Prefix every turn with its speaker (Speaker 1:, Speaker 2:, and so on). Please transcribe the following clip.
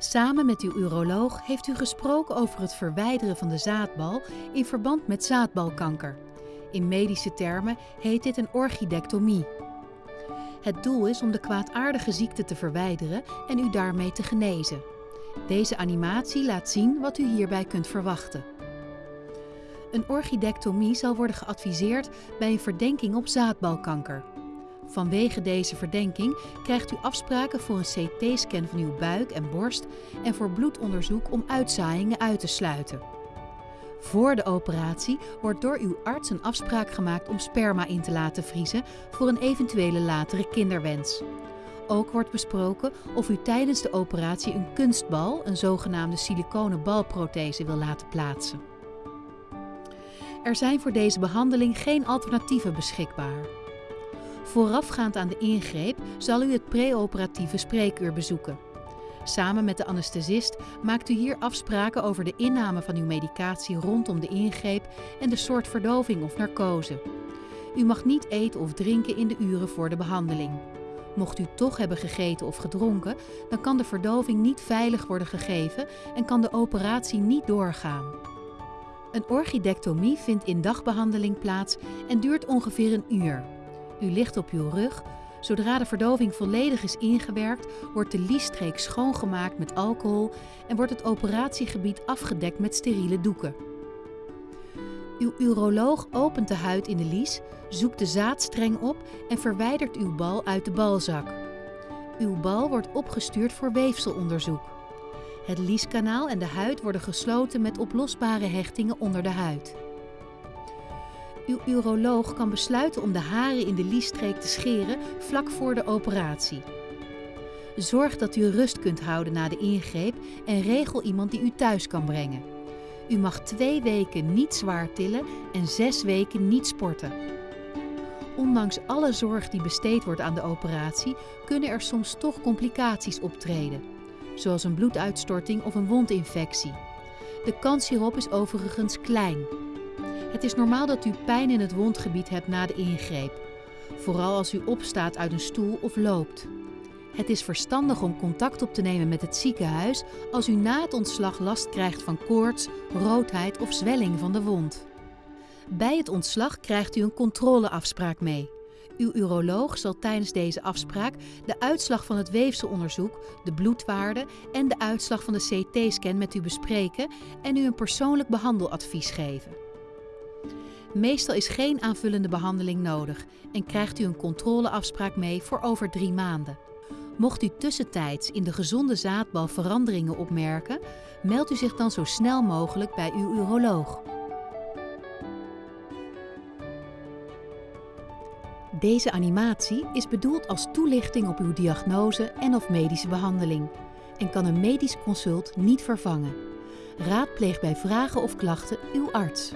Speaker 1: Samen met uw uroloog heeft u gesproken over het verwijderen van de zaadbal in verband met zaadbalkanker. In medische termen heet dit een orchidectomie. Het doel is om de kwaadaardige ziekte te verwijderen en u daarmee te genezen. Deze animatie laat zien wat u hierbij kunt verwachten. Een orchidectomie zal worden geadviseerd bij een verdenking op zaadbalkanker. Vanwege deze verdenking krijgt u afspraken voor een CT-scan van uw buik en borst en voor bloedonderzoek om uitzaaiingen uit te sluiten. Voor de operatie wordt door uw arts een afspraak gemaakt om sperma in te laten vriezen voor een eventuele latere kinderwens. Ook wordt besproken of u tijdens de operatie een kunstbal, een zogenaamde siliconen balprothese, wil laten plaatsen. Er zijn voor deze behandeling geen alternatieven beschikbaar. Voorafgaand aan de ingreep zal u het preoperatieve spreekuur bezoeken. Samen met de anesthesist maakt u hier afspraken over de inname van uw medicatie rondom de ingreep en de soort verdoving of narcose. U mag niet eten of drinken in de uren voor de behandeling. Mocht u toch hebben gegeten of gedronken, dan kan de verdoving niet veilig worden gegeven en kan de operatie niet doorgaan. Een orchidectomie vindt in dagbehandeling plaats en duurt ongeveer een uur. U ligt op uw rug. Zodra de verdoving volledig is ingewerkt, wordt de liesstreek schoongemaakt met alcohol en wordt het operatiegebied afgedekt met steriele doeken. Uw uroloog opent de huid in de lies, zoekt de zaadstreng op en verwijdert uw bal uit de balzak. Uw bal wordt opgestuurd voor weefselonderzoek. Het lieskanaal en de huid worden gesloten met oplosbare hechtingen onder de huid. Uw uroloog kan besluiten om de haren in de liesstreek te scheren vlak voor de operatie. Zorg dat u rust kunt houden na de ingreep en regel iemand die u thuis kan brengen. U mag twee weken niet zwaar tillen en zes weken niet sporten. Ondanks alle zorg die besteed wordt aan de operatie, kunnen er soms toch complicaties optreden, zoals een bloeduitstorting of een wondinfectie. De kans hierop is overigens klein. Het is normaal dat u pijn in het wondgebied hebt na de ingreep, vooral als u opstaat uit een stoel of loopt. Het is verstandig om contact op te nemen met het ziekenhuis als u na het ontslag last krijgt van koorts, roodheid of zwelling van de wond. Bij het ontslag krijgt u een controleafspraak mee. Uw uroloog zal tijdens deze afspraak de uitslag van het weefselonderzoek, de bloedwaarde en de uitslag van de CT-scan met u bespreken en u een persoonlijk behandeladvies geven. Meestal is geen aanvullende behandeling nodig en krijgt u een controleafspraak mee voor over drie maanden. Mocht u tussentijds in de gezonde zaadbal veranderingen opmerken, meldt u zich dan zo snel mogelijk bij uw uroloog. Deze animatie is bedoeld als toelichting op uw diagnose en of medische behandeling en kan een medisch consult niet vervangen. Raadpleeg bij vragen of klachten uw arts.